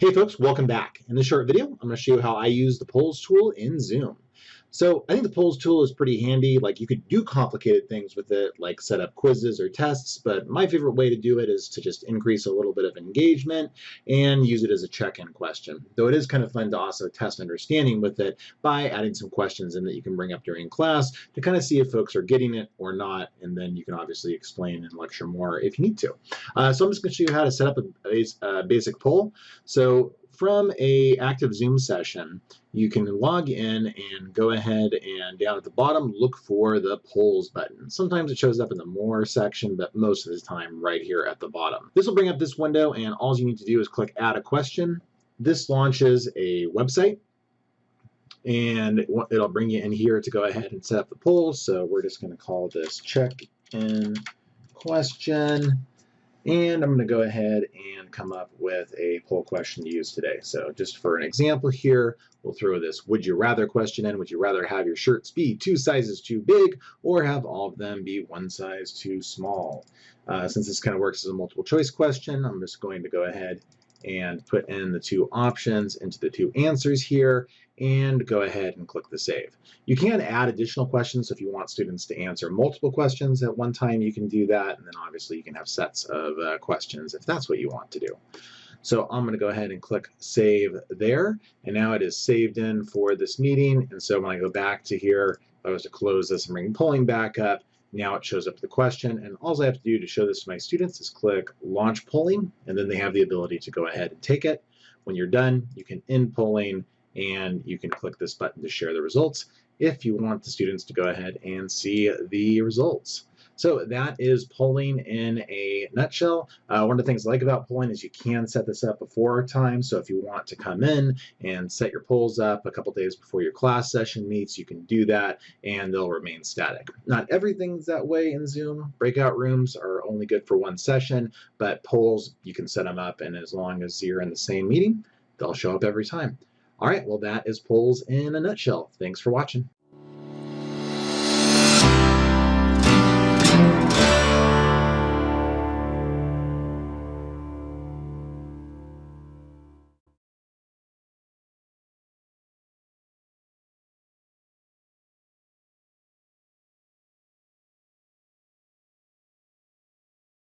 Hey folks, welcome back. In this short video, I'm going to show you how I use the polls tool in Zoom. So I think the polls tool is pretty handy. Like you could do complicated things with it, like set up quizzes or tests, but my favorite way to do it is to just increase a little bit of engagement and use it as a check-in question. Though it is kind of fun to also test understanding with it by adding some questions in that you can bring up during class to kind of see if folks are getting it or not, and then you can obviously explain and lecture more if you need to. Uh, so I'm just going to show you how to set up a, a basic poll. So from a active Zoom session, you can log in and go ahead and down at the bottom look for the polls button. Sometimes it shows up in the more section, but most of the time right here at the bottom. This will bring up this window and all you need to do is click add a question. This launches a website and it'll bring you in here to go ahead and set up the poll. So we're just going to call this check in question. And I'm going to go ahead and come up with a poll question to use today. So just for an example here, we'll throw this would you rather question in. Would you rather have your shirts be two sizes too big or have all of them be one size too small? Uh, since this kind of works as a multiple choice question, I'm just going to go ahead and put in the two options into the two answers here and go ahead and click the save. You can add additional questions so if you want students to answer multiple questions at one time you can do that and then obviously you can have sets of uh, questions if that's what you want to do. So I'm going to go ahead and click save there and now it is saved in for this meeting and so when I go back to here if I was to close this and bring polling back up now it shows up the question, and all I have to do to show this to my students is click Launch Polling, and then they have the ability to go ahead and take it. When you're done, you can end polling, and you can click this button to share the results if you want the students to go ahead and see the results. So that is polling in a nutshell. Uh, one of the things I like about polling is you can set this up before time. So if you want to come in and set your polls up a couple days before your class session meets, you can do that and they'll remain static. Not everything's that way in Zoom. Breakout rooms are only good for one session, but polls, you can set them up and as long as you're in the same meeting, they'll show up every time. All right, well, that is polls in a nutshell. Thanks for watching.